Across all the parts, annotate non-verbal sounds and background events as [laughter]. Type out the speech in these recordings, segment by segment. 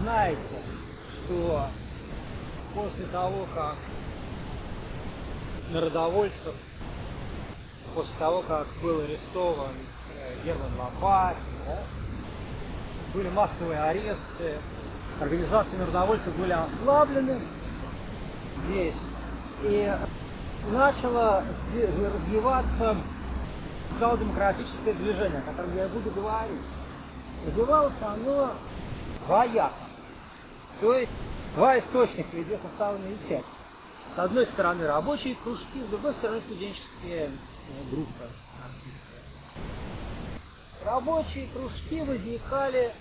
знаете, что после того, как народовольцев, после того, как был арестован э, Герман Лопатин, да, были массовые аресты, организации народовольцев были ослаблены здесь, и начало развиваться социал-демократическое движение, о котором я буду говорить. Развивалось оно двояко. То есть два источника, где составлены части. С одной стороны рабочие кружки, с другой стороны студенческие группы. Рабочие кружки возникали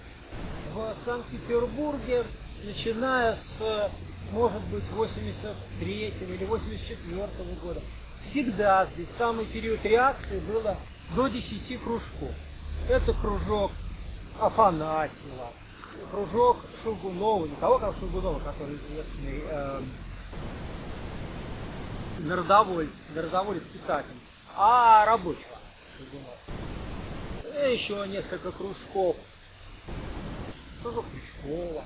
в Санкт-Петербурге, начиная с, может быть, 83 или 84 года. Всегда здесь самый период реакции было до 10 кружков. Это кружок Афанасьева, кружок Шугунова, не того, как Шугунова, который известный э, народовольец, народоволец писатель, а рабочего Шугунова. И еще несколько кружков. Кружок Крючкова.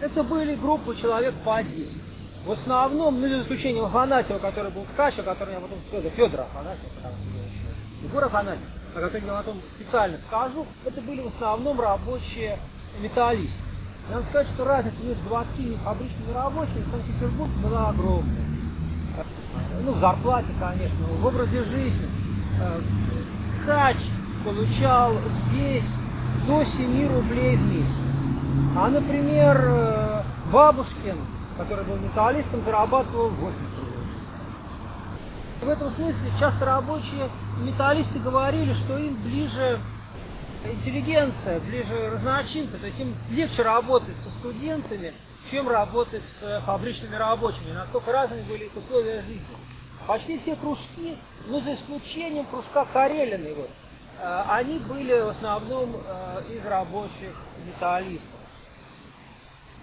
Это были группы человек по 10. В основном, ну, за исключением Афанасьева, который был ткачем, который я потом Федор, Федор Афанасьев, потому что Егор Афанасьев, о котором я потом специально скажу, это были в основном рабочие металлисты. Надо сказать, что разница между заводскими и фабричными рабочими в Санкт-Петербурге была огромная. Ну, в зарплате, конечно, в образе жизни. Э, ткач получал здесь до 7 рублей в месяц. А, например, э, Бабушкин, который был металлистом, зарабатывал 8 рублей. В этом смысле часто рабочие металлисты говорили, что им ближе интеллигенция, ближе разночинцы, то есть им легче работать со студентами, чем работать с фабричными рабочими, насколько разными были их условия жизни. Почти все кружки, ну за исключением кружка Карелина, вот, э, они были в основном э, из рабочих металлистов.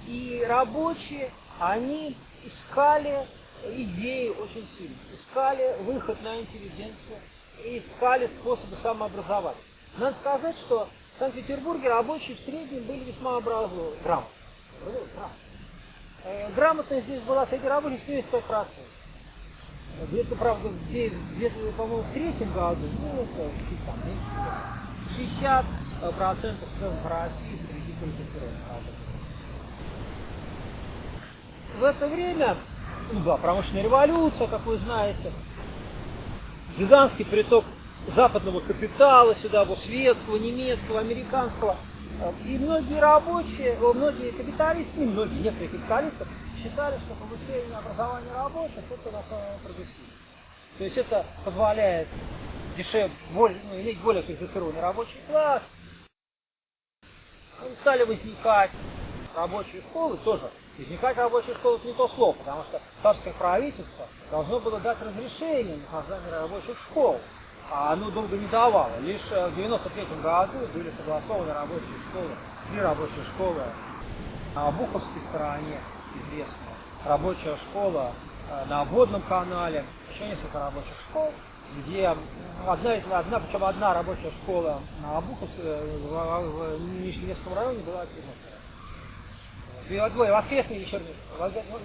И рабочие, они искали идеи очень сильно, искали выход на интеллигенцию, и искали способы самообразования. Надо сказать, что в Санкт-Петербурге рабочие в среднем были весьма образованы, грамотны. Э, грамотность здесь была среди рабочих 75%. Где-то, правда, где-то, по-моему, в третьем году, ну, это там, меньше 60 процентов в целом по России среди квалифицированных. В это время, ну да, промышленная революция, как вы знаете, гигантский приток западного капитала сюда, вот светского, немецкого, американского. И многие рабочие, многие капиталисты, не многие, некоторые капиталисты считали, что повышение образования рабочих это на самом деле прогрессивно. То есть это позволяет дешевле, более, ну, иметь более квалифицированный рабочий класс. Стали возникать рабочие школы тоже. Возникать рабочие школы это не то слово, потому что царское правительство должно было дать разрешение на создание рабочих школ а оно долго не давало. Лишь э, в 93 году были согласованы рабочие школы, три рабочие школы на Буховской стороне, известная, рабочая школа э, на Водном канале, еще несколько рабочих школ, где одна, одна, причем одна рабочая школа на Обуховской, э, в, Нижневецком районе была Двое воскресные вечерние,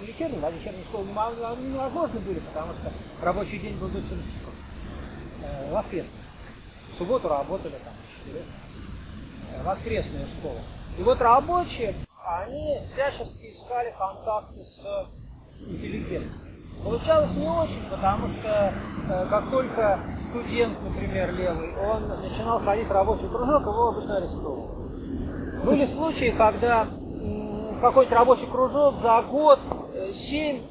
вечерние, а вечерние школы невозможно были, потому что рабочий день был до 7 часов э. В субботу работали там 4. Э, воскресная. И вот рабочие, они всячески искали контакты с интеллигенцией. Получалось не очень, потому что э, как только студент, например, левый, он начинал ходить в рабочий кружок, его обычно арестовывали. Были случаи, когда э, какой-то рабочий кружок за год э, семь,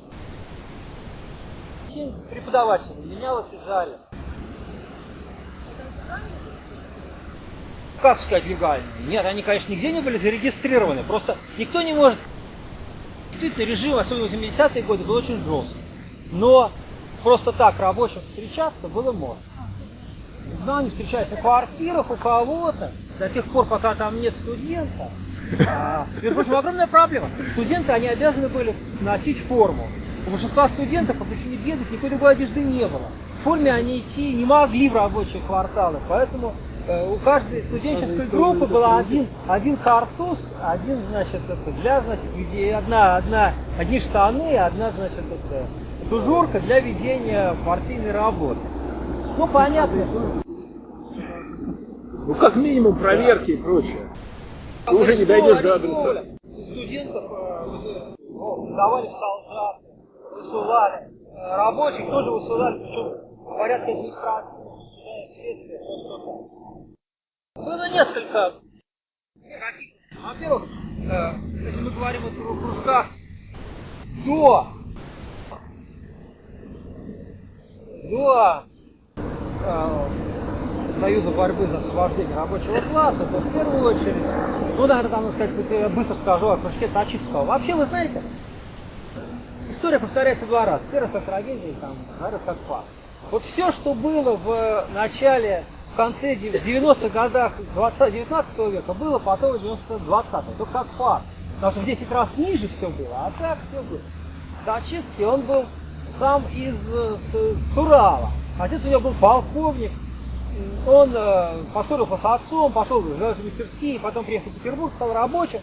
семь преподавателей менялось из зале. как сказать, легальные. Нет, они, конечно, нигде не были зарегистрированы. Просто никто не может... Действительно, режим, особенно в 80-е годы, был очень жесткий. Но просто так рабочим встречаться было можно. Да, они встречаются на квартирах у кого-то, до тех пор, пока там нет студента. А, между прочим, огромная проблема. Студенты, они обязаны были носить форму. У большинства студентов по причине бедных никакой другой одежды не было. В форме они идти не могли в рабочие кварталы, поэтому Э, у каждой студенческой группы был один, один картуз, один, значит, это для, значит, веди- одна, одна, одни штаны, одна, значит, это, тужурка для ведения партийной работы. Ну, понятно. Ну, как минимум, проверки и прочее. Ты уже не дойдешь до адреса. Студентов давали в солдаты, высылали. Э, Рабочих тоже высылали, причем судебное следствие, то, что-то. Было несколько Во-первых, э, если мы говорим о кру- кружках до до э, Союза борьбы за освобождение рабочего класса, то в первую очередь, ну, наверное, там, сказать, я быстро скажу о кружке Тачистского. Вообще, вы знаете, история повторяется два раза. Первый раз трагедии, там, второй как факт. Вот все, что было в начале, в конце 90-х годах 20, 19 века, было потом в 90 20 только как факт. Потому что в 10 раз ниже все было, а так все было. Тачистский, он был сам из э, с, с Урала. Отец у него был полковник, он э, поссорился с отцом, пошел в мастерские, потом приехал в Петербург, стал рабочим.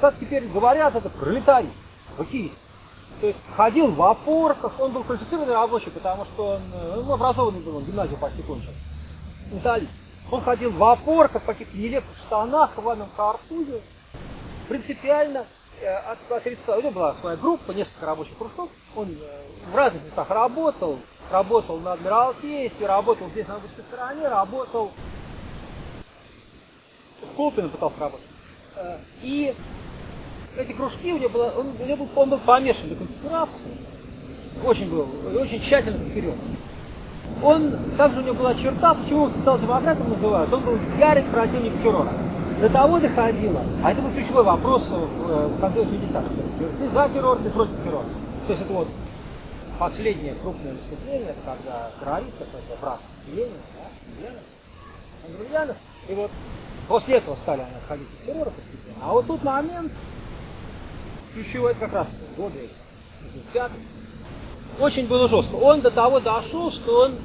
Как теперь говорят, это пролетарий, хоккеист. То есть ходил в опорках, он был квалифицированный рабочий, потому что он, э, ну, образованный был, он гимназию почти кончил. Металлист. Он ходил в опорках, в каких-то нелепых штанах, в ванном картузе. Принципиально э, от- отрицал. У него была своя группа, несколько рабочих кружков. Он в разных местах работал. Работал на Адмиралтействе, работал здесь на рабочей стороне, работал в Колпино пытался работать. Э, И эти кружки у него было, он, у него был, он был помешан на конспирации, очень был, очень тщательно вперед. Он, также у него была черта, почему он социал-демократом называют, он был ярый противник террора. До того доходило, а это был ключевой вопрос э, в конце 80-х. Ты за террор, ты против террора. То есть это вот последнее крупное выступление, когда террорист, это брат Ленина, да, Ленина, Андреянов, и вот после этого стали они отходить от террора постепенно. А вот тут момент, ключевой, как раз годы 55 очень было жестко. Он до того дошел, что он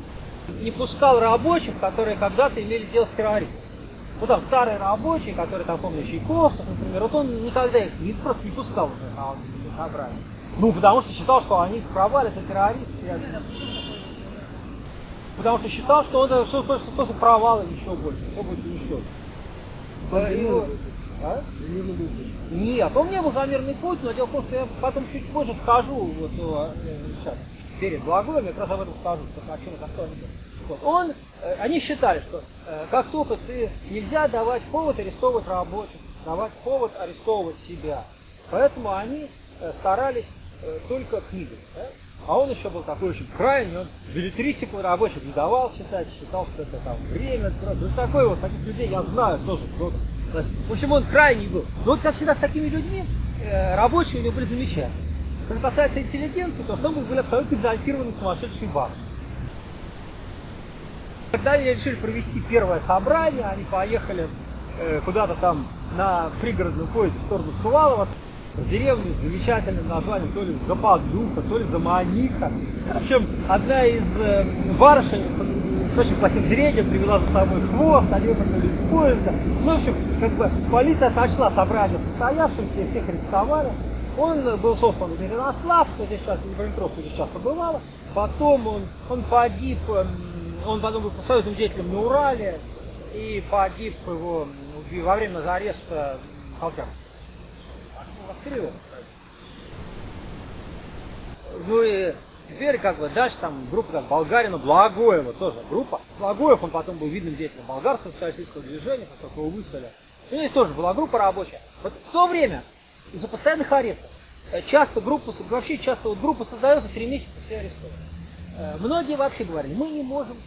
не пускал рабочих, которые когда-то имели дело с террористом. Ну там старые рабочие, которые там, помню, Чайковцев, например, вот он никогда их не, просто не пускал уже на собрания. Ну, потому что считал, что они провалят, это террористы. Потому что считал, что он это что, что, что, что провал еще больше, все будет уничтожено. Да, его- а? Нет, он не был за мирный путь, но дело в том, что я потом чуть позже скажу, вот э, сейчас, перед благоем, я как раз об этом скажу, что о чем это что. Вот. Он, э, они считали, что э, как только ты нельзя давать повод арестовывать рабочих, давать повод арестовывать себя. Поэтому они э, старались э, только книгами. да. А он еще был такой очень крайний, он билетристику рабочих не давал читать, считал, что это там время, ну, такой вот, таких людей я знаю тоже много. В общем, он крайний был. Но вот как всегда с такими людьми, э, рабочие у него были замечательные. Что касается интеллигенции, то в были абсолютно экзальтированные сумасшедшие бабы. Когда они решили провести первое собрание, они поехали э, куда-то там на пригородном поезде в сторону Сувалова, деревню с замечательным названием, то ли Западуха, то ли Заманиха. В общем, одна из э, барышень с очень плохим зрением привела за собой хвост, они выпрыгнули из поезда. Ну, в общем, как бы полиция сочла собрание состоявшимся, всех арестовали. Он был сослан в Мирослав, что здесь сейчас, Днепропетровск здесь часто бывало. Потом он, он погиб, эм, он потом был союзным деятелем на Урале, и погиб его во время ареста Халкера. Расстрелял. Ну и теперь как бы дальше там группа там, Болгарина, Благоева тоже группа. Благоев, он потом был видным деятелем болгарского социалистического движения, как только его выставили. У них тоже была группа рабочая. Вот в то время из-за постоянных арестов э, часто группа, вообще часто вот группа создается, три месяца все арестованы. Э, Многие вообще говорили, мы не можем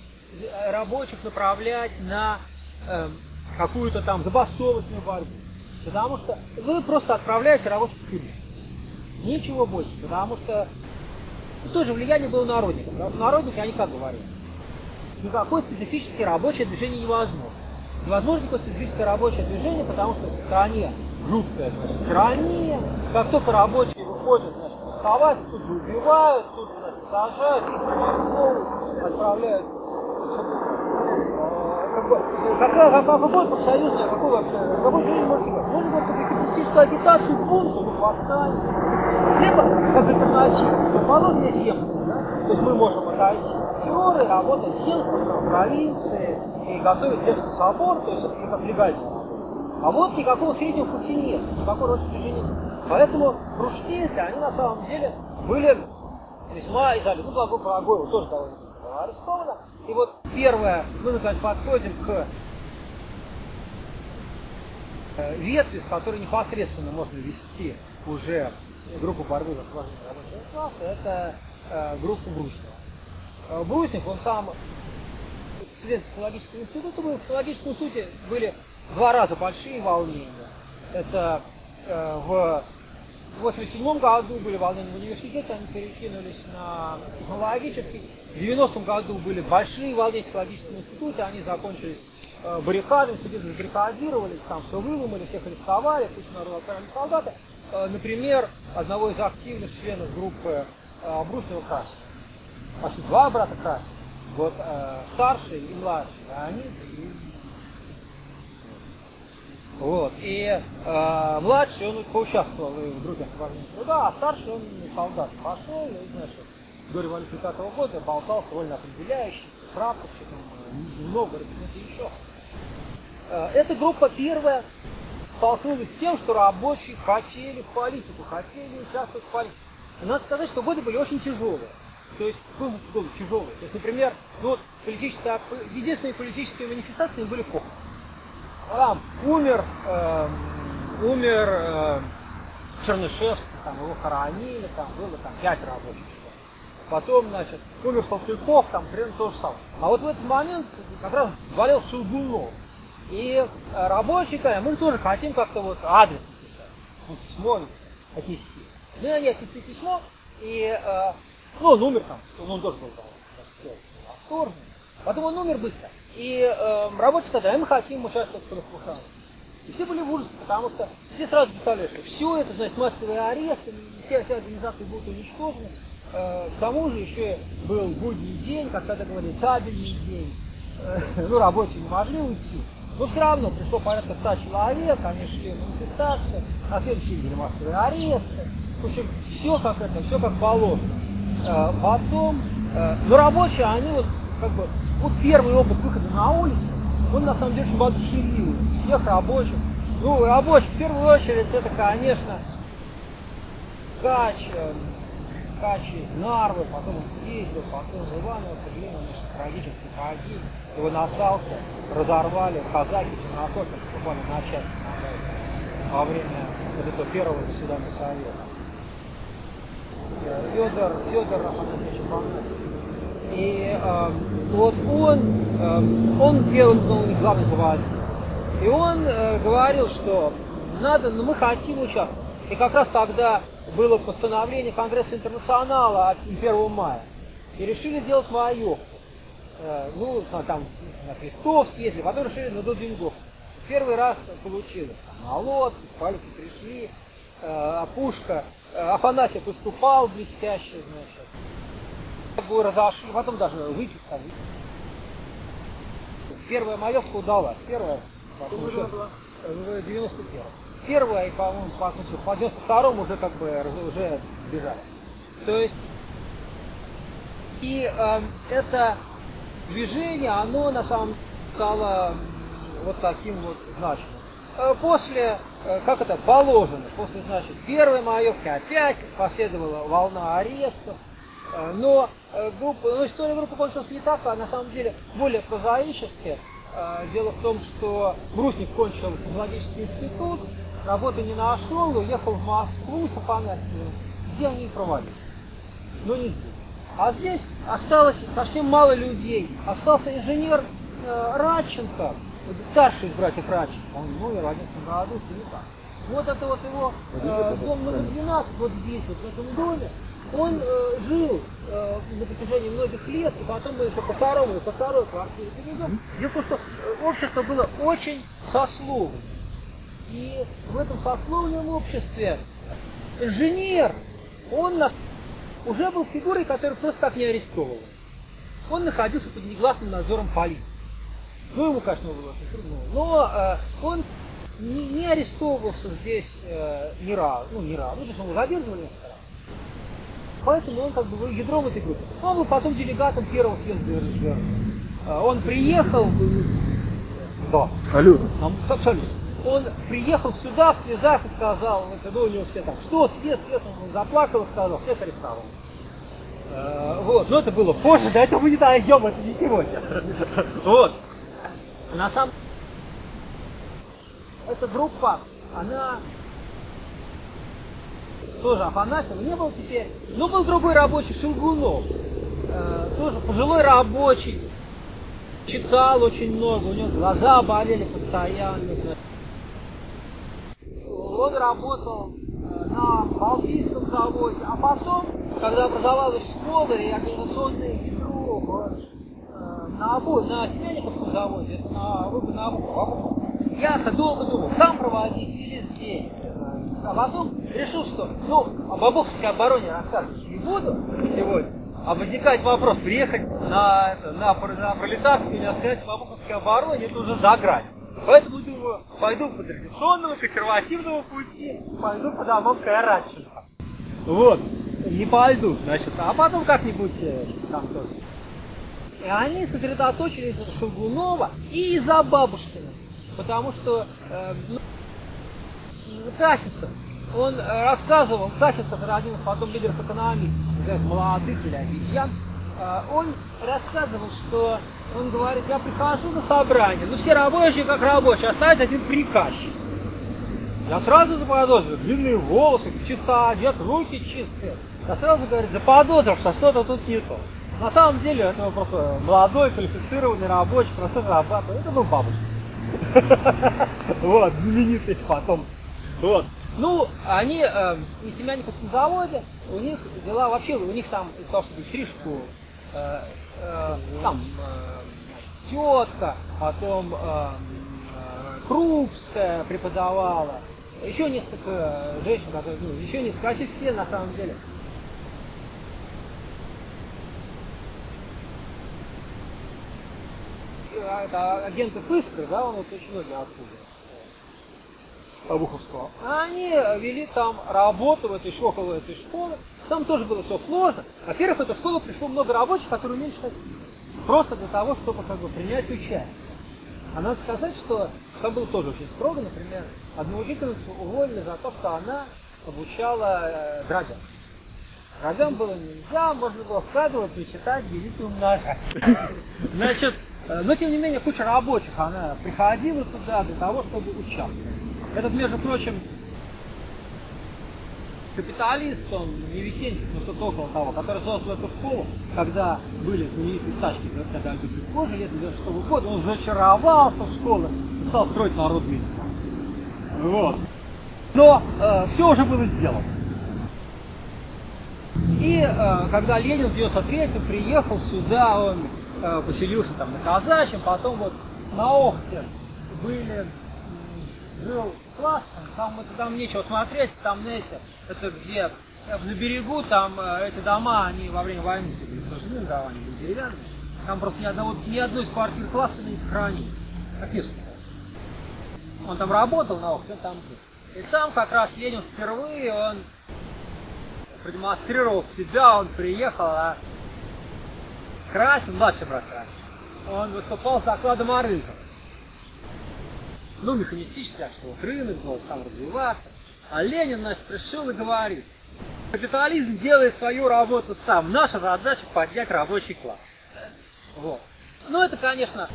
э, рабочих направлять на э, какую-то там забастовочную борьбу. Потому что вы просто отправляете рабочих в тюрьму. Ничего больше. Потому что ну, тоже влияние было народников. Потому что народники, они как говорили? Никакое специфическое рабочее движение невозможно. Невозможно никакое специфическое рабочее движение, потому что в стране жуткая значит, тирания. Как только рабочие выходят, значит, восставать, тут же убивают, тут же значит, сажают, отправляют какая, какая, какой профсоюзный, какой вообще, какой жизнь может быть? Можно было только капиталистическую агитацию бунту, ну, восстание. Либо, как альтернатива, аполлония земства, да? То есть мы можем отойти терроры, работать в провинции, и готовить Земский собор, то есть это как легально. А вот никакого среднего пути нет, никакого роста движения. Поэтому кружки эти, они на самом деле были весьма изолированы. Ну, Благой Благоева тоже довольно арестовано. И вот первое, мы, наконец, подходим к э, ветви, с которой непосредственно можно вести уже группу борьбы за освобождение рабочего класса, это э, группа Брусникова. Э, Брусник, он сам студент филологического института был. В филологическом институте были два раза большие волнения. Это э, в 87 году были волнения в университете, они перекинулись на технологический. В 90 году были большие волнения в технологическом институте, они закончились э, баррикадами, студенты забаррикадировались, там все выломали, всех арестовали, кучу народу отправили солдаты. Э, например, одного из активных членов группы э, Брусного Красина. Почти два брата Красина. Вот старший и младший, они вот. И э, младший, он поучаствовал в группе освобождения труда, а старший, он солдат пошел, и, значит, до революции 5 -го года болтал довольно определяющий, прапорщиком, немного это еще. Э, эта группа первая столкнулась с тем, что рабочие хотели в политику, хотели участвовать в политике. И надо сказать, что годы были очень тяжелые. То есть, годы тяжелые. То есть, например, ну, вот, политическая, единственные политические манифестации были похороны там умер, э, умер э, Чернышевский, там его хоронили, там было там пять рабочих. Потом, значит, умер Салтыков, там примерно то же самое. А вот в этот момент как раз болел Шелгунов. И э, рабочие сказали, мы тоже хотим как-то вот адрес написать. Письмо отнести. Мы они отнесли письмо, и, э, ну, он умер там, он тоже был там, восторженный. Потом он умер быстро. И э, сказали, а мы хотим участвовать в профсоюзе. И все были в ужасе, потому что все сразу представляли, что все это, значит, массовые аресты, все, все организации будут уничтожены. Э, к тому же еще был будний день, как тогда говорили, табельный день. Э, ну, рабочие не могли уйти. Но все равно пришло порядка 100 человек, они шли на манифестацию, на следующий день массовые аресты. В общем, все как это, все как положено. Э, потом, э, ну, рабочие, они вот как бы вот первый опыт выхода на улицу, он на самом деле очень воодушевил всех рабочих. Ну, рабочих в первую очередь это, конечно, Кач, э, Кач из Нарвы, потом он съездил, потом в Иваново, к сожалению, он трагически погиб, его на Салке разорвали казаки чернокожих буквально на части во время вот этого первого заседания Совета. Федор, Федор Афанасьевич и э, вот он, э, он первым был не главный главный И он э, говорил, что надо, но ну, мы хотим участвовать. И как раз тогда было постановление Конгресса Интернационала от 1 мая. И решили сделать маёк. Э, ну, там на Крестов съездили, потом решили на Дудингов. Первый раз получилось. Лодке, палки пришли, э, Пушка, э, Афанасьев выступал блестяще, значит бы разошли, потом даже выпить там. Первая маевка удалась. Первая, потом еще, в 91 Первая, и, по-моему, по, по 92 уже как бы уже бежали. То есть, и э, это движение, оно на самом деле стало вот таким вот значимым. Э, после, э, как это, положено, после, значит, первой маевки опять последовала волна арестов, но э, группа, ну, история группы кончилась не так, а на самом деле более прозаически. Э, дело в том, что Брусник кончил технологический институт, работы не нашел, уехал в Москву с Афанасьевым, где они и проводили. Но не здесь. А здесь осталось совсем мало людей. Остался инженер э, Радченко, старший из братьев Радченко, он умер в 11 году, не так. Вот это вот его э, дом номер 12, вот здесь, вот в этом доме, он э, жил э, на протяжении многих лет, и потом мы еще по второму и по второй квартире перейдем. Дело в том, что э, общество было очень сословным. И в этом сословном обществе инженер, он нас, уже был фигурой, которую просто так не арестовывал. Он находился под негласным надзором полиции. Ну, ему, конечно, было очень трудно. Но э, он не, не арестовывался здесь э, ни разу, ну, ни разу, ну, то есть его задерживали несколько. Поэтому он как бы был ядром этой группы. Он был потом делегатом первого съезда РСДР. Э, он приехал, да, нам- абсолютно. Он приехал сюда в слезах и сказал, когда у него все так, что, свет, свет, он заплакал и сказал, всех арестовал. Э, Вот, но это было позже, до этого мы не дойдем, это не сегодня. Вот. На самом эта группа, она тоже Афанасьева не был теперь, но был другой рабочий, Шелгунов, Э, тоже пожилой рабочий, читал очень много, у него глаза болели постоянно. Он работал э, на Балтийском заводе, а потом, когда образовалась школа и организационное ядро э, на обои, на Семенниковском заводе, это на выбор на обои, я долго думал, там проводить или здесь. А потом решил, что, ну, об Обуховской обороне рассказывать не буду сегодня, а возникает вопрос, приехать на, это, на, на пролетарскую или сказать в Обуховской обороне, это уже за грань. Поэтому думаю, пойду по традиционному, консервативному пути, пойду по Домовской Оранжевой. Вот, не пойду, значит, а потом как-нибудь э, там тоже. И они сосредоточились на Шелгунова и за Бабушкина. Потому что э, Кахица, он э, рассказывал, Кахица, это один потом лидеров экономистов, из молодых или обезьян, э, он рассказывал, что он говорит, я прихожу на собрание, ну все рабочие как рабочие, остается один приказчик. Я сразу заподозрил, длинные волосы, чисто одет, руки чистые. Я сразу, говорит, заподозрил, что что-то тут не то. На самом деле, это был просто молодой, квалифицированный рабочий, просто зарабатывал. Это был бабушка. [laughs] Вот, знаменитый потом. Вот. Ну, они э, на Семяниковском заводе, у них дела вообще, у них там из того, чтобы стрижку, э, э, там э, тетка, потом э, э, Крупская преподавала, еще несколько женщин, которые, ну, еще несколько, почти все на самом деле. А, Это агенты Пыскра, да, он вот очень многие оттуда. Обуховского. Они вели там работу в этой школе, около этой школы. Там тоже было все сложно. Во-первых, в эту школу пришло много рабочих, которые умели читать. Просто для того, чтобы как бы принять участие. А надо сказать, что там было тоже очень строго, например, одну учительницу уволили за то, что она обучала э, драгам. Драгам было нельзя, можно было вкладывать, и читать, делить и умножать. Значит, э, но тем не менее куча рабочих, она приходила туда для того, чтобы участвовать. Этот, между прочим, капиталист, он не Викентьев, но что-то около того, который создал эту школу, когда были знаменитые стачки, когда Альберт позже, лет 96 года, он зачаровался в школе и стал строить народный институт. Вот. Но э, все уже было сделано. И э, когда Ленин в 93 приехал сюда, он э, поселился там на Казачьем, потом вот на Охте были, жил класс, там, это, там нечего смотреть, там, знаете, это где э, на берегу, там э, эти дома, они во время войны все были сожжены, они были деревянные, там просто ни, одного, ни одной из квартир класса не сохранили, описано. Он там работал на Охте, там был. И там как раз Ленин впервые, он продемонстрировал себя, он приехал, а Красин, младший брат Красин, он выступал с докладом о рынках. Ну, механистически, так что вот рынок должен там развиваться. А Ленин, значит, пришел и говорит, капитализм делает свою работу сам, наша задача поднять рабочий класс. Вот. Ну, это, конечно,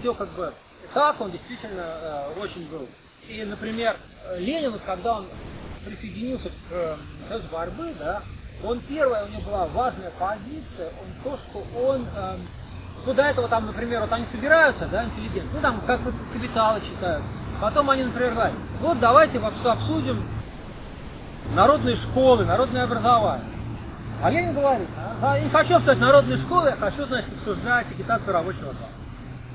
все как бы так, он действительно э, очень был. И, например, Ленин, когда он присоединился к э, борьбы, да, он первая, у него была важная позиция, он то, что он, э, ну до этого там, например, вот они собираются, да, интеллигенты, ну там как капиталы читают, потом они, например, говорят, вот давайте обсудим народные школы, народное образование. А Ленин говорит, а, я не хочу обсуждать народные школы, я хочу, значит, обсуждать агитацию рабочего класса.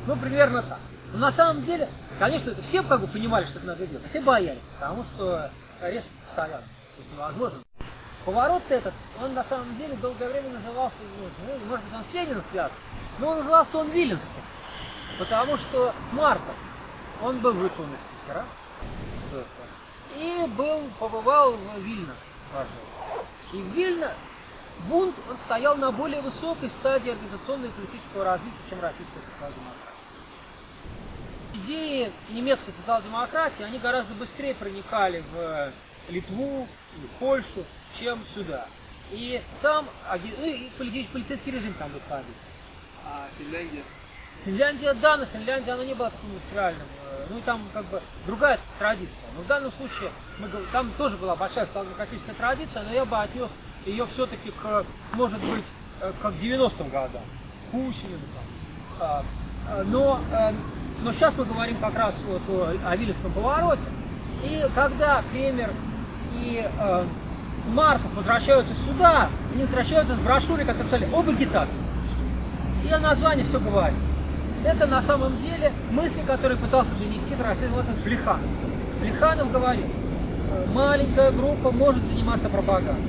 Ну, примерно так. Но на самом деле, конечно, это все как бы понимали, что это надо делать, все боялись, потому что арест постоянно. Невозможно. Поворот этот, он на самом деле долгое время назывался, ну, может быть, он с связан, но он назывался он Виленским. Потому что Марков, он был выслан из Питера, и был, побывал в Вильно. И в Вильно бунт он стоял на более высокой стадии организационного и политического развития, чем российская социал-демократия. Идеи немецкой социал-демократии, они гораздо быстрее проникали в Литву, в Польшу, чем сюда. И там, ну, и полицейский режим там выходил. А Финляндия? Финляндия, да, но Финляндия, она не была таким индустриальным. Э, ну и там как бы другая традиция. Но в данном случае мы, там тоже была большая социал-демократическая традиция, но я бы отнес ее все-таки к, может быть, э, к 90-м годам. Кусинину там. А, а, но, э, но сейчас мы говорим как раз вот о, о Вильнюсском повороте. И когда Кремер и э, Марков возвращаются сюда, они возвращаются с брошюрой, которая писали об агитации. И название все говорит. Это на самом деле мысли, которые пытался донести вот Плеханов. Плеханов говорит, «Э, маленькая группа может заниматься пропагандой,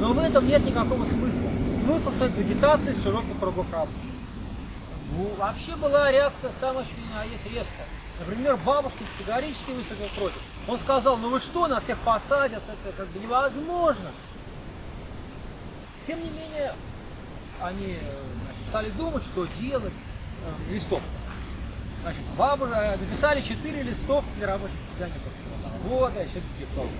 но в этом нет никакого смысла. Смысл состоит в агитации широких кругов рабочих. Ну, вообще была реакция самая есть резкая. Например, Бабушкин категорически выступил против. Он сказал, ну вы что, нас всех посадят, это как бы невозможно. Тем не менее, они значит, стали думать, что делать э, листов. Значит, бабушка написали четыре листов для рабочих социальников завода, еще диплом.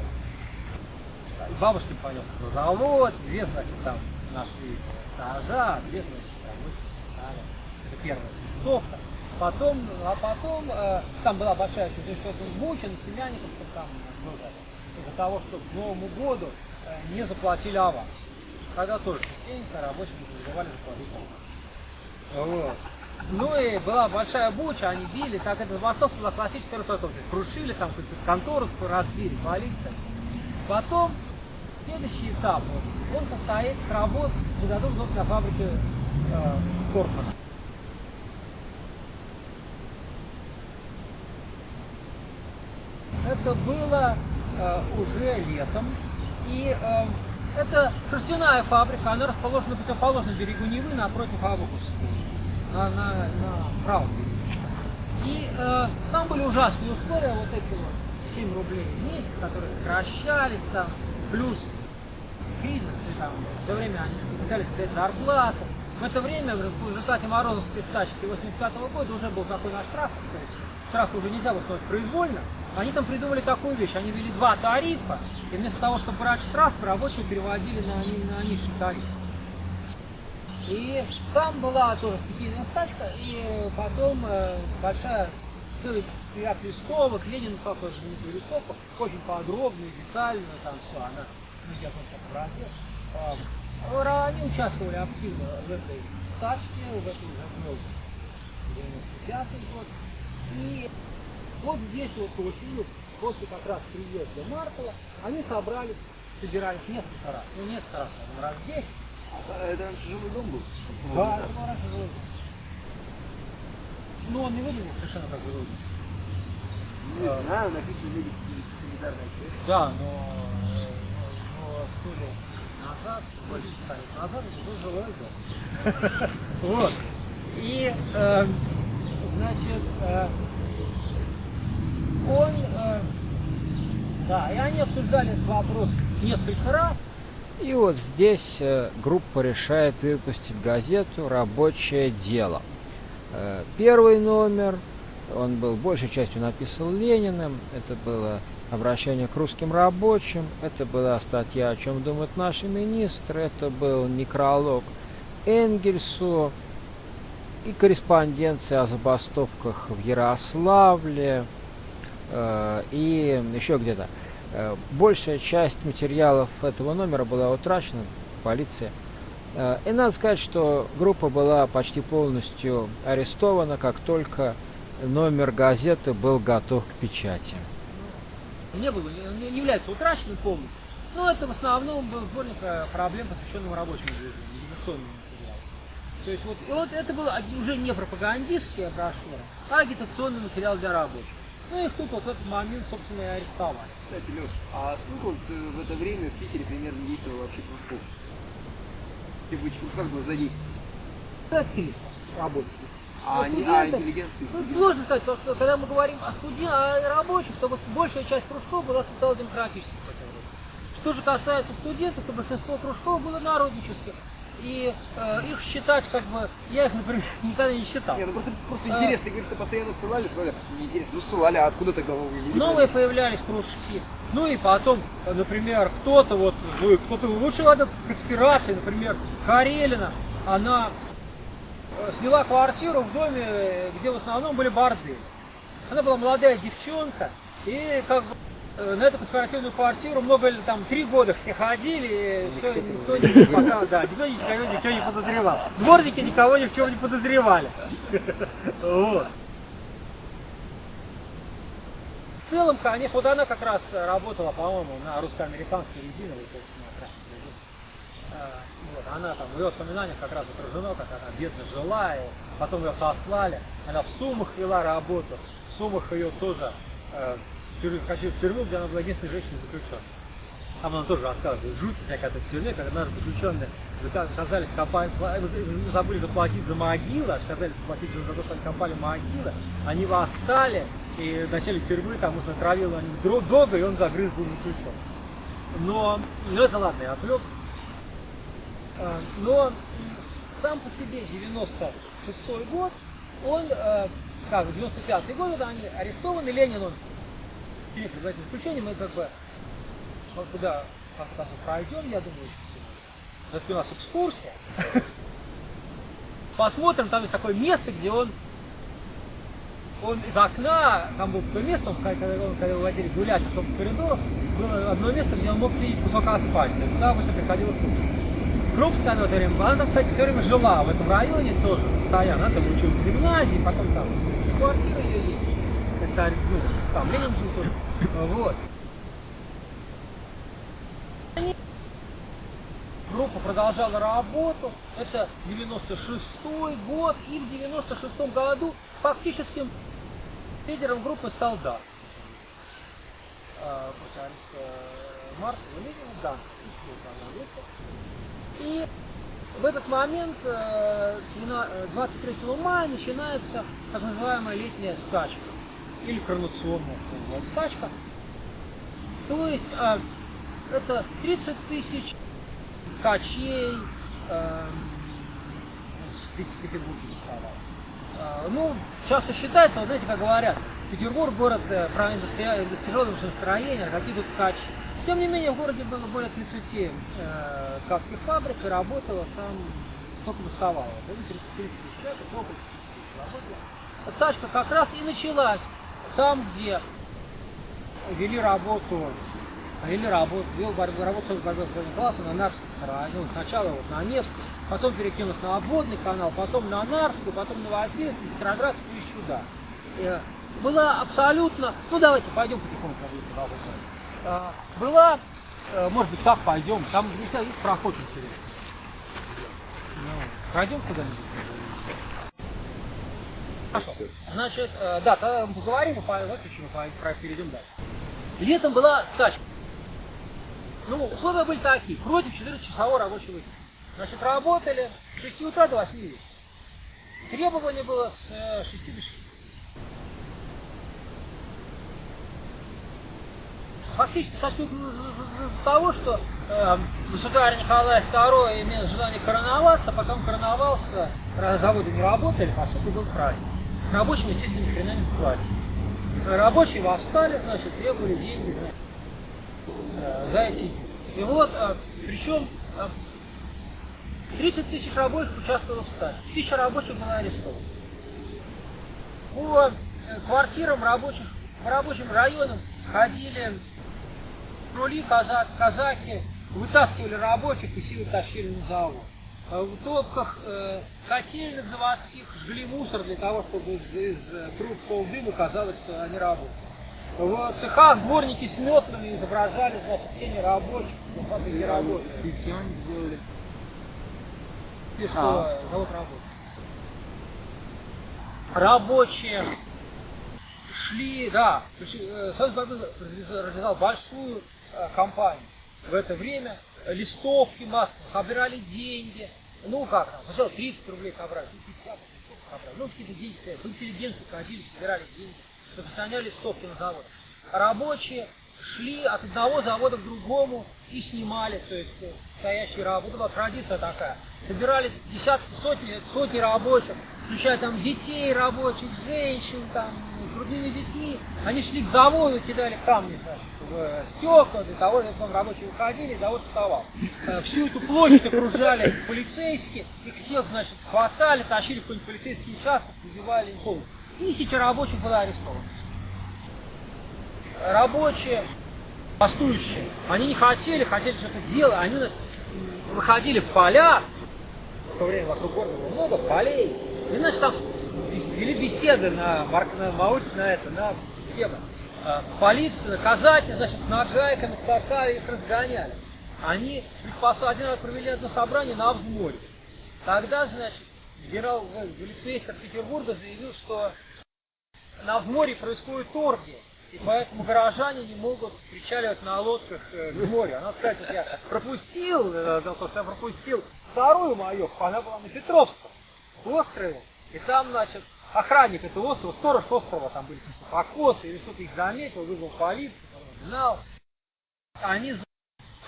Бабушкин понес на завод, две, значит, там нашли стажа, две, значит, рабочие Это первая листовка. Потом, а потом, э, там была большая чудесная буча, на Семяниковском там было, из-за того, что к Новому году э, не заплатили аванс. Когда тоже частенько рабочим забывали заплатить аванс. Вот. Ну и была большая буча, они били, так это забастовка была классическая русотовка. Крушили там какую-то контору, разбили, полиция. Потом, следующий этап, он состоит работ недодуманных на фабрике э, Кортмана. Это было э, уже летом. И э, это шерстяная фабрика, она расположена на противоположном берегу Невы, напротив Августовской, на, на, на правом берегу. И э, там были ужасные условия, вот эти вот 7 рублей в месяц, которые сокращались там, плюс кризис, там, все время они пытались взять зарплату. В это время, в результате Морозовской стачки 85 -го года уже был такой наш штраф, то есть штраф уже нельзя выплатить произвольно, они там придумали такую вещь, они ввели два тарифа, и вместо того, чтобы брать штраф, рабочие переводили на, на низкий тариф. И там была тоже стихийная стачка, и потом э, большая ряд листовок, Ленин папа же не листовок, очень подробно и детально, там все, она, ну, я там как а, Они участвовали активно в этой стачке, в этой уже 95 год. И вот здесь вот осенью, после как раз приезда Маркова, они собрались, собирались несколько раз, ну несколько раз, раз здесь. А это раньше жилой дом был? Да, это был раньше жилой дом. Ну, он не выглядел совершенно как жилой дом. Не а, знаю, написано санитарная часть. Да, но, но сто лет назад, больше ста лет назад, это был жилой дом. [laughs] Вот. И, э, значит, э, он, э, да, и они обсуждали этот вопрос несколько раз. И вот здесь э, группа решает выпустить газету «Рабочее дело». Э, первый номер, он был большей частью написан Лениным, это было обращение к русским рабочим, это была статья «О чем думают наши министры», это был некролог Энгельсу и корреспонденция о забастовках в Ярославле, и еще где-то. Э, большая часть материалов этого номера была утрачена, полиция. Э, и надо сказать, что группа была почти полностью арестована, как только номер газеты был готов к печати. Не было, не является утраченным полностью. Но это в основном был сборник проблем, посвященным рабочему движению, То есть вот, вот это был уже не пропагандистский брошюра, а агитационный материал для рабочих. Ну их тут вот этот момент, собственно, и арестовали. Кстати, Леш, а сколько вот э, в это время в Питере примерно действовало вообще кружков? Как бы задействовано? Это 300 рабочих. А, Ну, а студенты- интеллигенции? Ну, сложно сказать, потому что когда мы говорим о студентах, о рабочих, то большая часть кружков была социал-демократических. Что же касается студентов, то большинство кружков было народнических. И э, их считать, как бы, я их, например, [laughs] никогда не считал. Не, ну просто, просто А. интересно, ты говоришь, что постоянно ссылали, ссылали, просто неинтересно. Ну ссылали, а откуда тогда вы видели? Новые появлялись кружки. Ну и потом, например, кто-то вот, кто-то выучил эту конспирации, например, Карелина, она э, сняла квартиру в доме, где в основном были бордели. Она была молодая девчонка, и как бы на эту конспиративную квартиру много ли там три года все ходили, и все, никто не пока, да, никто никого никто не подозревал. Дворники никого ни в чем не подозревали. Вот. В целом, конечно, вот она как раз э, работала, по-моему, на русско-американской резиновой, то есть на. А, Вот, она там в ее воспоминаниях как раз отражено, как она бедно жила, и потом ее сослали. Она в Сумах вела работу. В Сумах ее тоже э, хочу в тюрьму, где она была единственной женщиной заключенной. Там она тоже рассказывает, жуть всякая в тюрьме, когда наши заключенные зака- оказались копать, забыли заплатить за могилы, отказались заплатить за то, что они копали могилы, они восстали, и начали тюрьмы, там уж натравил они друг друга, и он загрыз был заключен. Но, ну это ладно, я отвлекся. А, Но сам по себе 96 год, он, э, как, 95 год, когда они арестованы, Ленин, он перед этим заключением, мы как бы вот куда конце концов пройдем, я думаю, это у нас экскурсия. [laughs] Посмотрим, там есть такое место, где он он из окна, там было такое место, он, когда, он, когда выводили гулять в том коридору, было одно место, где он мог видеть кусок асфальта. И туда обычно приходила. Крупская она она там, кстати, все время жила в этом районе тоже, постоянно. Она там училась в гимназии, потом там квартира ее есть. Это, ну, там Ленин жил тоже. Вот. Группа продолжала работу. Это 96 год. И в 96 году фактическим лидером группы стал Дан. А, после ареста Маркса и Ленина, да, и в этот момент, э, двена- э, 23 мая, начинается так называемая летняя стачка. Или коронационная стачка. То есть э, это 30 тысяч ткачей, э, в Петербурге доставалось. Э, Ну, часто считается, вот знаете, как говорят, Петербург город э, про индустри- индустриального настроения, какие тут ткачи. Тем не менее, в городе было более 30 э, ткацких фабрик, и работало там только доставало. Да, 30 тысяч человек, и около 30 тысяч работало. Стачка как раз и началась там, где вели работу, вели работу, вел борьбу, работу с борьбой с на Нарвской стороне. Ну, сначала вот на Невский, потом перекинут на обводный канал, потом на Нарвскую, потом на Новосельский, Петроградскую и сюда. Э, Была абсолютно, ну давайте пойдем потихоньку. А, Была, э, может быть, так пойдем, там здесь есть проход интересный. Ну, Пройдем куда-нибудь? Значит, э, да, тогда мы поговорим, выключим, и по- про- перейдем дальше. Летом была стачка. Ну, условия были такие, против 4-часового рабочего дня. Значит, работали с 6 утра до 8 вечера. Требование было с э, 6 до 6. Фактически со счет того, что э, государь Николай II имел желание короноваться, пока он короновался, заводы не работали, по сути был праздник. Рабочим, естественно, ни хрена не заплатили. Рабочие восстали, значит, требовали деньги значит, э, за эти. И вот, причем э, 30 тысяч рабочих участвовало в стачке, тысяча рабочих было арестовано. По э, квартирам рабочих, по рабочим районам ходили казак, казаки, вытаскивали рабочих и силы тащили на завод. А В топках э, котельных заводских жгли мусор для того, чтобы из, из э, труб полдыма казалось, что они работают. В цехах дворники с метлами изображали, значит, тени рабочих, на фабрике работают. И кем они сделали? И что А. завод работает. Рабочие шли, да, э, Союз развязал большую э, кампанию в это время. Листовки массово, собирали деньги. Ну как там, сначала 30 рублей собрали, 50 листовок собрали. Ну, какие-то деньги, интеллигенты ходили, собирали деньги, распространяли стопки на завод. Рабочие шли от одного завода к другому и снимали, то есть э, стоящие работы. Была традиция такая. Собирались десятки, сотни, сотни рабочих, включая там детей рабочих, женщин, там, с грудными детьми. Они шли к заводу, кидали камни в стекла для того, чтобы рабочие уходили, завод вставал. Э, всю эту площадь окружали полицейские, их всех, значит, хватали, тащили в какой-нибудь полицейский участок, убивали им голову. Тысяча рабочих было арестовано рабочие, бастующие, они не хотели, хотели что-то делать, они выходили в поля, в то время вокруг города было много полей, и, значит, там вели беседы на, на, на, на это, на тему. А, полиция, наказатель, значит, нагайками скакали, их разгоняли. Они один раз провели одно собрание на взморье. Тогда, значит, генерал Великмейстер Петербурга заявил, что на взморье происходит оргия. И поэтому горожане не могут причаливать на лодках э, к морю. Она, кстати, я пропустил, э, я пропустил вторую мою, она была на Петровском острове. И там, значит, охранник этого острова, сторож острова, там были какие-то покосы, или что-то их заметил, вызвал полицию, знал. Они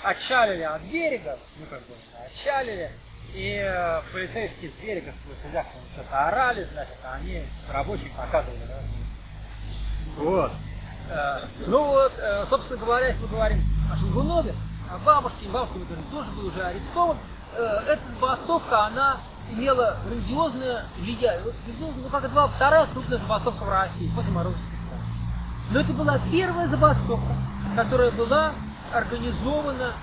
отчалили от берега, ну как бы отчалили, и э, полицейские с берега с что-то орали, значит, они рабочим показывали, да. Вот. Э, ну вот, э, собственно говоря, если мы говорим о Шелгунове, о бабушке, бабушка, например, тоже был уже арестован, э, эта забастовка, она имела грандиозное влияние. Вот, ну, как это была вторая крупная забастовка в России после Морозовской станции. Но это была первая забастовка, которая была организована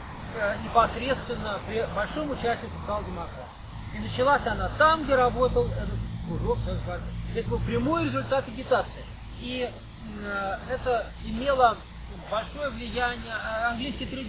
непосредственно при большом участии социал-демократов. И началась она там, где работал этот кружок. Это был прямой результат агитации. И Э, это имело большое влияние. Э, английские трейд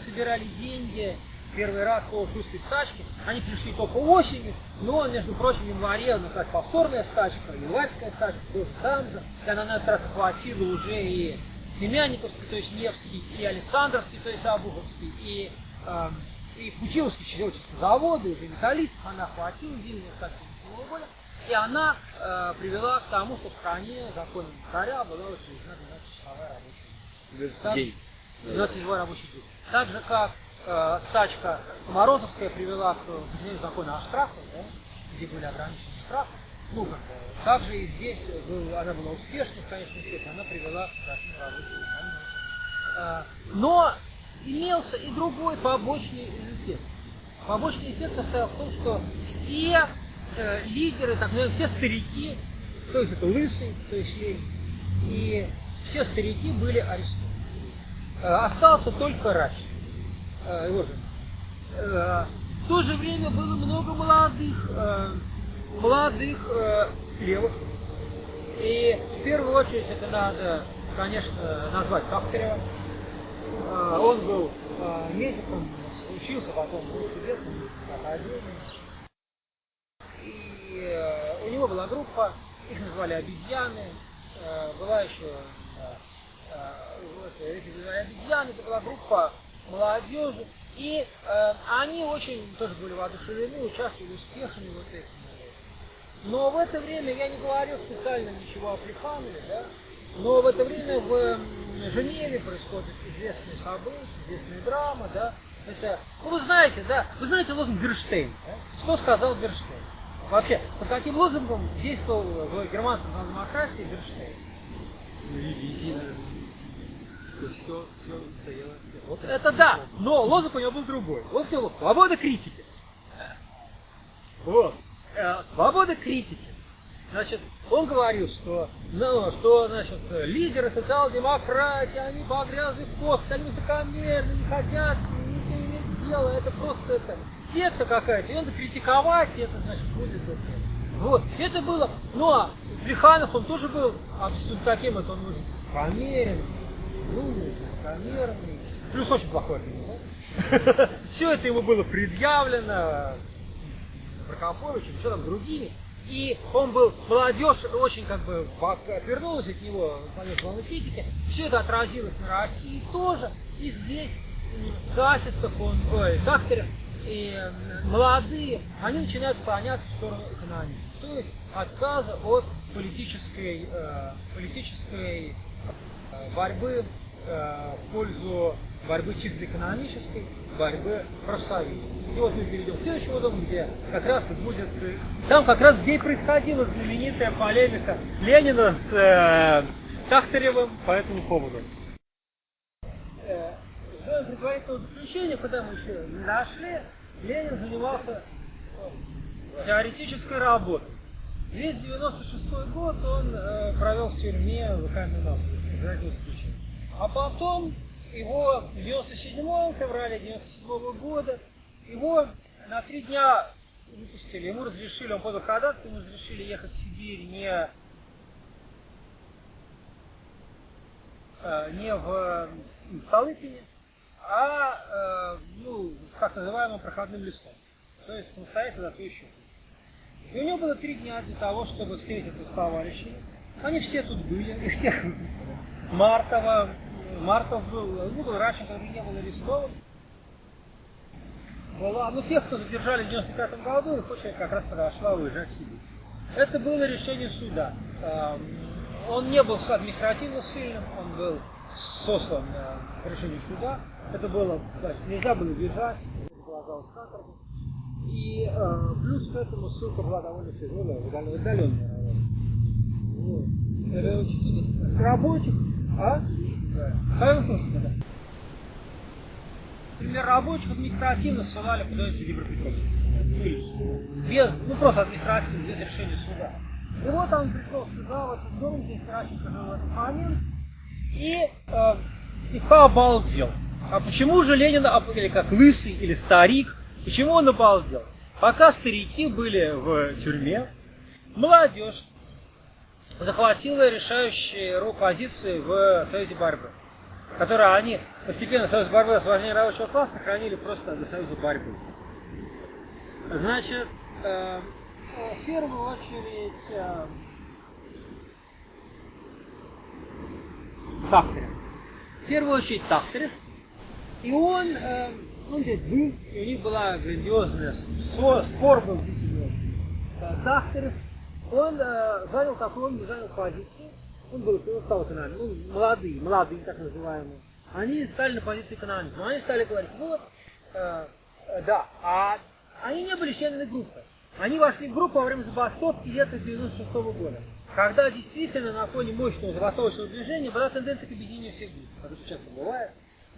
собирали деньги первый раз по шустой стачке. Они пришли только осенью, но, между прочим, в январе нас повторная стачка, январская стачка тоже там же. И она на этот раз охватила уже и Семяниковский, то есть Невский, и Александровский, то есть Обуховский, и, э, и Путиловский, чечеводческие заводы, уже металлистов она охватила, зимняя стачка года. И она э, привела к тому, что в стране законом царя была учреждена 12-часовая рабочая день. 12 рабочий день. Так же, как э, стачка Морозовская привела к сожалению, закону о штрафах, да, где были ограничены штрафы. Ну, как, также и здесь она была успешной в конечном счете, она привела к рабочего дня. Э, но имелся и другой побочный эффект. Побочный эффект состоял в том, что все э, лидеры, так называемые, все старики, то есть это лысый, то есть Ленин, и все старики были арестованы. Э, остался только Рач, э, его жена. Э, в то же время было много молодых, э, молодых э, левых. И в первую очередь это надо, конечно, назвать Кахтарева. Э, он был э, медиком, учился потом в Новосибирском академии. И э, у него была группа, их назвали обезьяны, э, была еще э, вот, эти обезьяны, это была группа молодежи, и э, они очень тоже были воодушевлены, участвовали успехами вот этим. Но в это время, я не говорил специально ничего о Плеханове, да, но в это время в Женеве происходят известные события, известная драма, да, это, ну вы знаете, да, вы знаете лозунг Берштейн, да? что сказал Берштейн? Вообще, по каким лозунгам действовал в германском демократии Берштейн? Резина. Все, все стояло. Вот это да, но лозунг у него был другой. Вот его свобода критики. Вот. Э, свобода критики. Значит, он говорил, что, ну, что, значит, лидеры социал-демократии, они погрязли в кости, они высокомерны, не хотят, не, не имеют дела, это просто это, секта какая-то, и надо критиковать, и это, значит, будет это. Вот, это было, ну, а Плеханов, он тоже был абсолютно таким, это он может померен, умный, высокомерный, плюс очень плохой организатор. [laughs] Все это ему было предъявлено Прокоповичем, еще там другими. И он был, молодежь очень как бы отвернулась от него, понес волны критики. Все это отразилось на России тоже. И здесь Касистов, он, ой, Кахтерев, и молодые, они начинают склоняться в сторону экономии. То есть отказа от политической, э, политической э, борьбы э, в пользу борьбы чисто экономической, борьбы профсоюзов. И вот мы перейдем к следующему дому, где как раз и будет, там как раз где и происходила знаменитая полемика Ленина с э, Тахтаревым по этому поводу. Э, Сделаем предварительное заключение, куда мы еще нашли, Ленин занимался э, теоретической работой. Весь 96 год он э, провел в тюрьме в каменном. А потом его в 97 феврале 97 года его на три дня выпустили. Ему разрешили, он подал ходатайство, ему разрешили ехать в Сибирь не, э, не в Столыпине, а э, ну, с так называемым проходным листом. То есть самостоятельно счет. И у него было три дня для того, чтобы встретиться с товарищами. Они все тут были, и всех [laughs] Мартова, Мартов был, ну, был Ращенко, не был арестован. Была, ну, тех, кто задержали в 95 году, их очередь как раз подошла уезжать в Сибирь. Это было решение суда. Он не был административно сильным, он был сослан по решению суда. Это было, да, нельзя было бежать, предполагалось каторга. И э, плюс к этому ссылка была довольно тяжелая, удаленная работа. Вот. Рабочих, а? Да. Да. Например, рабочих административно ссылали куда-нибудь в Днепропетровск. Без, ну просто административно, без решения суда. И вот он пришел в этот дом, здесь Ращенко жил в этот момент, и, э, и обалдел. А почему же Ленин, или как лысый, или старик, почему он обалдел? Пока старики были в тюрьме, молодежь захватила решающие роль позиции в Союзе борьбы, которые они постепенно Союз борьбы освобождения рабочего класса сохранили просто до Союза борьбы. Значит, э, в первую очередь э, Тахтерев. В первую очередь Тахтерев. И он, э, он здесь был, и у них была грандиозная спор, спор был э, Тахтерев. Он э, занял такую, занял позицию, он был, стал экономиком, ну, молодые, молодые так называемые. Они стали на позиции экономики. Они стали говорить, вот, э, э, да, а они не были членами группы. Они вошли в группу во время забастовки лета 96 -го года. Когда действительно на фоне мощного забастовочного движения была тенденция к объединению всех групп, как это часто бывает.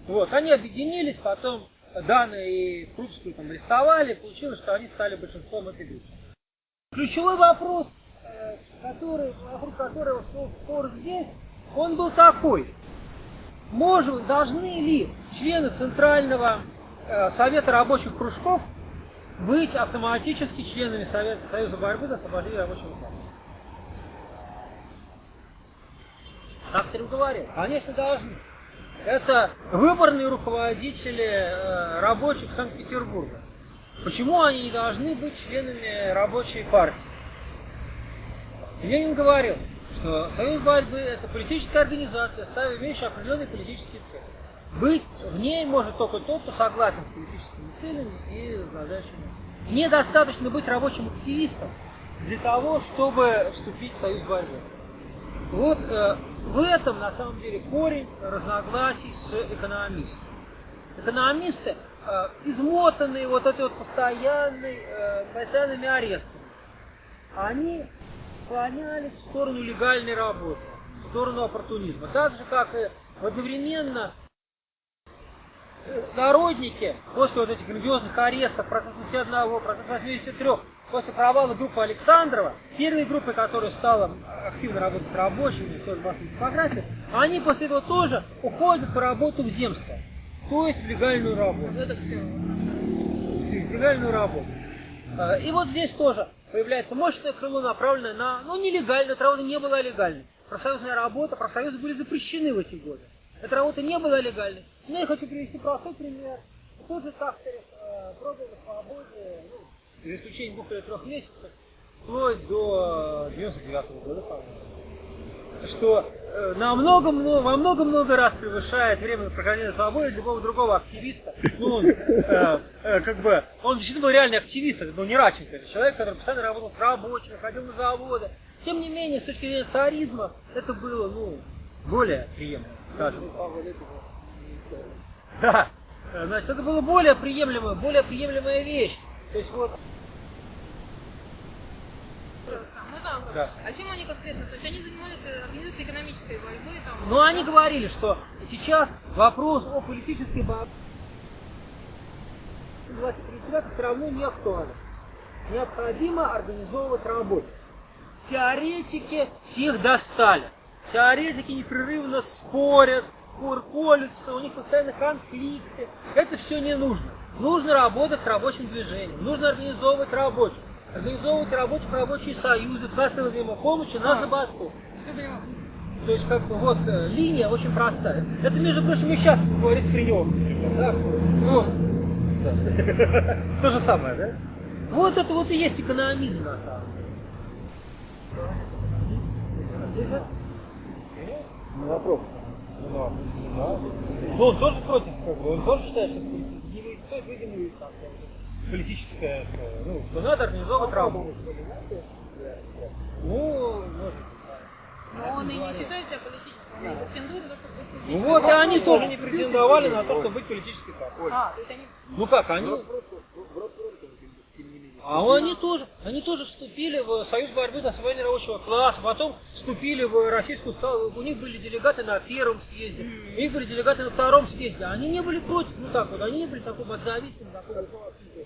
Вот, они объединились, потом Дана и Крупскую там арестовали, получилось, что они стали большинством этой группы. Ключевой вопрос, э, который, вокруг которого шел спор здесь, он был такой. Можем, должны ли члены Центрального э, Совета рабочих кружков быть автоматически членами Совета Союза борьбы за освобождение рабочего класса? Авторы говорят, конечно, должны. Это выборные руководители э, рабочих Санкт-Петербурга. Почему они не должны быть членами рабочей партии? Ленин говорил, что Союз борьбы – это политическая организация, ставя имеющая определенные политические цели. Быть в ней может только тот, кто согласен с политическими целями и задачами. Недостаточно быть рабочим активистом для того, чтобы вступить в Союз борьбы. Вот э, в этом, на самом деле, корень разногласий с экономистами. Экономисты, э, измотанные вот этой вот постоянной, э, постоянными арестами, они склонялись в сторону легальной работы, в сторону оппортунизма. Так же, как и одновременно народники после вот этих грандиозных арестов, процесс 81, процесс 83, после провала группы Александрова, первой группы, которая стала активно работать с рабочими, тоже массовой типографии, они после этого тоже уходят по работу в земство, то есть в легальную работу. Это В легальную работу. А, и вот здесь тоже появляется мощное крыло, направленное на, ну, нелегальную, эта работа не была легальной. Профсоюзная работа, профсоюзы были запрещены в эти годы. Эта работа не была легальной. Но я хочу привести простой пример. Тот же Тахтерев э, пробовал на свободе, ну, за исключением двух или трех месяцев, вплоть до 99 -го года, по-моему. что э, намного, много, во много-много раз превышает время прохождения свободы любого другого активиста. Ну, он, э, э, как бы, он действительно был реальный активист, это не Раченко, это человек, который постоянно работал с рабочими, ходил на заводы. Тем не менее, с точки зрения царизма, это было, ну, более приемлемо, скажем. Да, э, значит, это было более приемлемая, более приемлемая вещь. То есть вот Можно вопрос? Да. А чем они конкретно? То есть они занимались э, организацией экономической борьбы там? Но они говорили, что сейчас вопрос о политической борьбе все равно не актуален. Необходимо организовывать работу. Теоретики всех достали. Теоретики непрерывно спорят, колются, у них постоянно конфликты. Это все не нужно. Нужно работать с рабочим движением, нужно организовывать рабочих, организовывать рабочих рабочие союзы, кассовые взаимопомощи на забастовку. Всё поняла. То есть, как бы, вот, э, линия очень простая. Это, между прочим, и сейчас говорит Кринев. Да? Ну, да. [laughs] То же самое, да? Вот это вот и есть экономизм, на самом деле. Ну, вопрос. Ну, он тоже против, как бы, он тоже считает, что не стоит выдвинуть там, политическое, э, ну, что надо организовывать работу. Ну, может, Но он и не считает себя политическим, он не претендует на то, чтобы быть Ну политическим. вот и они тоже не претендовали на то, чтобы быть политической партией. А, то есть они... Ну как, они... А они тоже, они тоже вступили в Союз борьбы за освоение рабочего класса, потом вступили в российскую, у них были делегаты на первом съезде, у них были делегаты на втором съезде, они не были против, ну так вот, они не были такой подзависимым, такой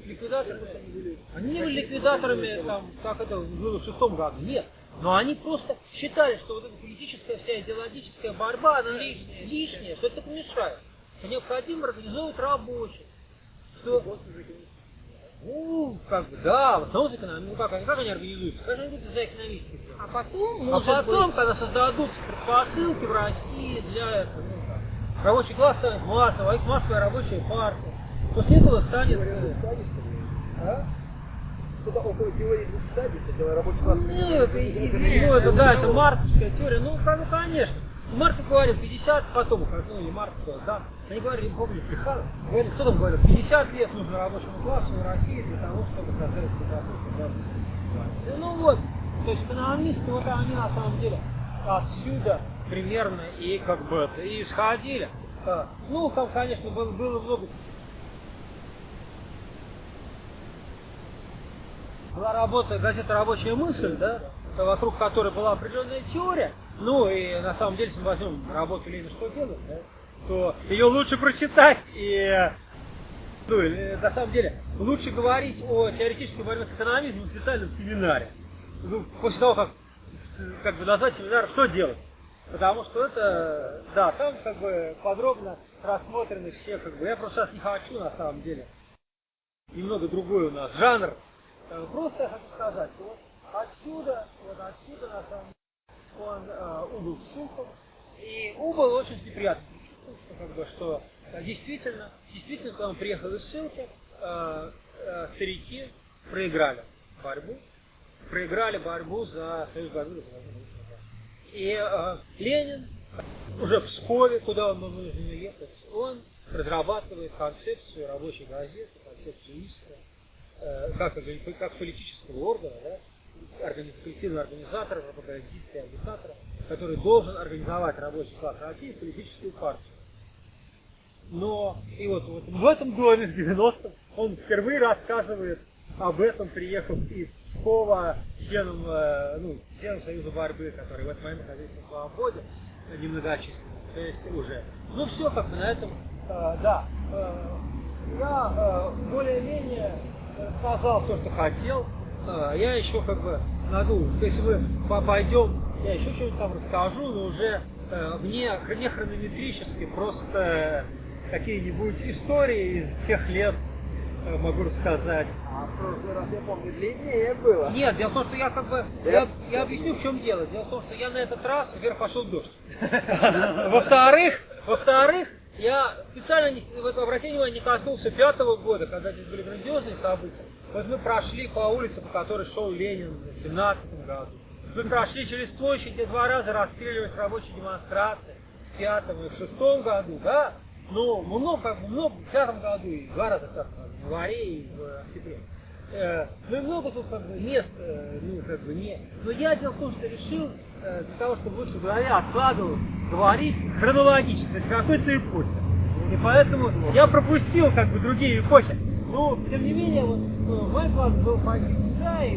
ликвидаторами, они не были ликвидаторами, там, как это было в шестом году, нет. Но они просто считали, что вот эта политическая вся идеологическая борьба, она лишняя, лишняя что это так мешает. Что необходимо организовывать рабочих. Что ну, как бы, да, в основном за экономику. Ну, как, они- как они организуются? Как они будут за экономических? А потом, А может потом, быть... когда создадут предпосылки в России для этого, ну, как, рабочий класс станет массовым, а их массовая рабочая партия, после этого станет... э, а? Что-то около теории двух стадий, когда рабочий класс... Нет, и- и- ну, это, да, это марксовская теория. Ну, как, ну, конечно. Маркс говорил 50, потом, ну, и сказал, да. Они говорили, не помню, Плеханов, говорили, кто там говорил, 50 лет нужно рабочему классу в России для того, чтобы создать предпосылки. Ну вот, то есть экономисты, вот они на самом деле отсюда примерно и как бы и исходили. А, Ну, там, конечно, было, было много была работа, газета «Рабочая мысль», да, вокруг которой была определенная теория, ну и на самом деле, если мы возьмем работу Ленина «Что делать», да, то ее лучше прочитать и ну, или, на самом деле, лучше говорить о теоретической борьбе с экономизмом в специальном семинаре. Ну, после того, как, как бы назвать семинар «Что делать?». Потому что это, да, там как бы подробно рассмотрены все, как бы, я просто сейчас не хочу на самом деле. Немного другой у нас жанр. Э, Просто я хочу сказать, вот отсюда, вот отсюда на самом деле, он э, убыл Сухов, и убыл очень неприятно, что, как бы, что э, действительно, действительно, когда он приехал из ссылки, э, э, старики проиграли борьбу, проиграли борьбу за союз борьбы. И э, Ленин уже в Пскове, куда он вынужден ехать, он разрабатывает концепцию рабочей газеты, концепцию ИСКа, э, как, как политического органа, да, коллективного организатора, пропагандиста и агитатора, который должен организовать рабочий класс России в политическую партию. Но и вот, вот в этом доме в 90-м он впервые рассказывает об этом, приехав из Пскова членом, э, ну, членом Союза борьбы, который в этот момент находился на свободе, немногочисленный, то есть уже. Ну все, как бы на этом, э, да. э, я более-менее сказал то, что хотел. Э, я еще как бы, ну, если мы по- пойдем, я еще что-нибудь там расскажу, но уже э, вне, не хронометрически, просто какие-нибудь истории из тех лет э, могу рассказать. А в прошлый раз, я помню, длиннее было. Нет, дело в том, что я как бы, я, я объясню, в чем дело. Дело в том, что я на этот раз вверх пошел дождь. [laughs] Во-вторых, во-вторых, я специально вот обратите внимание, не коснулся пятого года, когда здесь были грандиозные события. Вот мы прошли по улице, по которой шел Ленин в 17 году, в Мы прошли через площадь и два раза расстреливать рабочие демонстрации в пятом и в шестом году, да? Ну, много, как бы много в пятом году и два раза в в январе и в октябре. Э, ну и много тут как бы мест, э, ну как бы не. Но я дело в том, что решил для того, чтобы лучше в голове откладывать, говорить хронологически, то есть какой-то эпохи. И поэтому я пропустил как бы другие эпохи. Ну, тем не менее, вот, э, мой класс был почти да, и